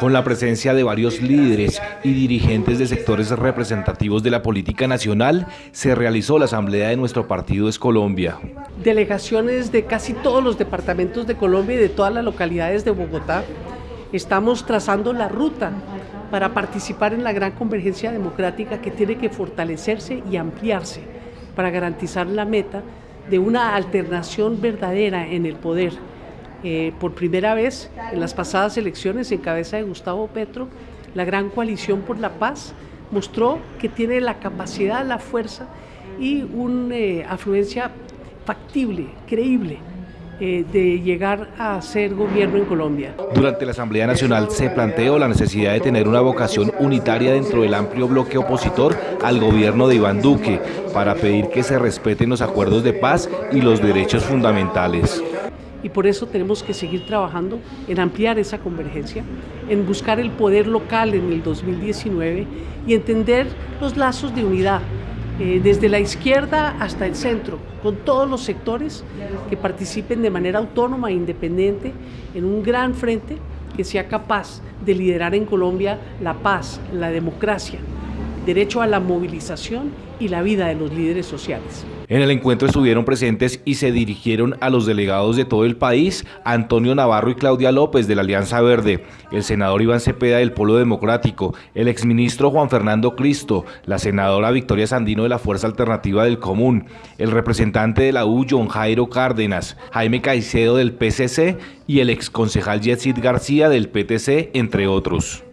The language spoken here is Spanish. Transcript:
Con la presencia de varios líderes y dirigentes de sectores representativos de la política nacional, se realizó la asamblea de nuestro partido Es Colombia. Delegaciones de casi todos los departamentos de Colombia y de todas las localidades de Bogotá, estamos trazando la ruta para participar en la gran convergencia democrática que tiene que fortalecerse y ampliarse para garantizar la meta de una alternación verdadera en el poder. Eh, por primera vez en las pasadas elecciones en cabeza de Gustavo Petro, la gran coalición por la paz mostró que tiene la capacidad, la fuerza y una eh, afluencia factible, creíble eh, de llegar a ser gobierno en Colombia. Durante la Asamblea Nacional se planteó la necesidad de tener una vocación unitaria dentro del amplio bloque opositor al gobierno de Iván Duque para pedir que se respeten los acuerdos de paz y los derechos fundamentales y por eso tenemos que seguir trabajando en ampliar esa convergencia, en buscar el poder local en el 2019 y entender los lazos de unidad eh, desde la izquierda hasta el centro, con todos los sectores que participen de manera autónoma e independiente en un gran frente que sea capaz de liderar en Colombia la paz, la democracia, derecho a la movilización y la vida de los líderes sociales. En el encuentro estuvieron presentes y se dirigieron a los delegados de todo el país, Antonio Navarro y Claudia López de la Alianza Verde, el senador Iván Cepeda del Polo Democrático, el exministro Juan Fernando Cristo, la senadora Victoria Sandino de la Fuerza Alternativa del Común, el representante de la U John Jairo Cárdenas, Jaime Caicedo del PCC y el exconcejal Yetsid García del PTC, entre otros.